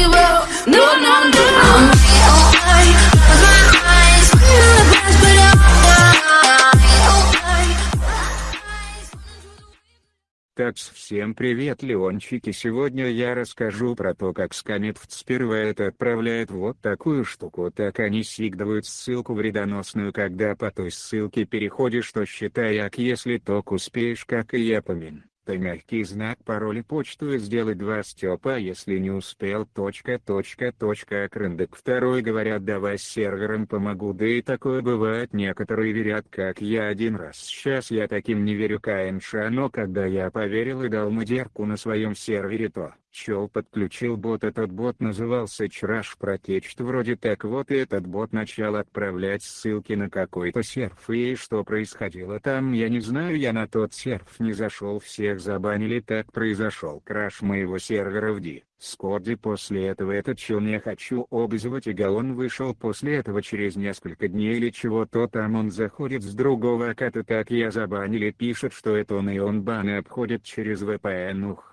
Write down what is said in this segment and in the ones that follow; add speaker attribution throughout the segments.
Speaker 1: give up. No, no, no. I'm Такс, всем привет, Леончики. Сегодня я расскажу про то, как Скамепт сперва это отправляет вот такую штуку. Так они сигдывают ссылку вредоносную, когда по той ссылке переходишь, то считай, как если ток успеешь, как и я помин то мягкий знак пароля почту и сделай два степа если не успел. Точка точка точка крындык. Второй говорят давай с сервером помогу. Да и такое бывает некоторые верят как я один раз. Сейчас я таким не верю КНШ но когда я поверил и дал модерку на своем сервере то Чел подключил бот этот бот назывался Чраш Протечт вроде так вот и этот бот начал отправлять ссылки на какой-то серф и что происходило там я не знаю я на тот серф не зашел всех забанили так произошел краш моего сервера в D. Скорди после этого этот чел не хочу обзывать и галон вышел после этого через несколько дней или чего-то там он заходит с другого аккаунта так я забанили пишет что это он и он баны обходит через VPN ух.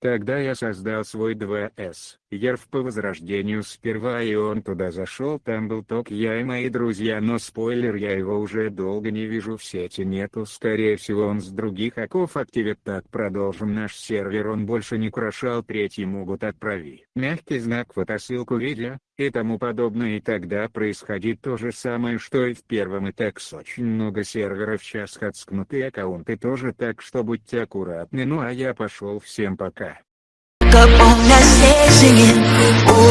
Speaker 1: Тогда я создал свой 2С, Ерв по возрождению сперва и он туда зашел там был ток я и мои друзья но спойлер я его уже долго не вижу в сети нету скорее всего он с других оков активит так продолжим наш сервер он больше не крашал третий могут отправи. Мягкий знак фотосылку видео, и тому подобное и тогда происходит то же самое что и в первом и так с очень много серверов сейчас отскнутые аккаунты тоже так что будьте аккуратны ну а я пошел всем пока. Up on that stage singing, oh, know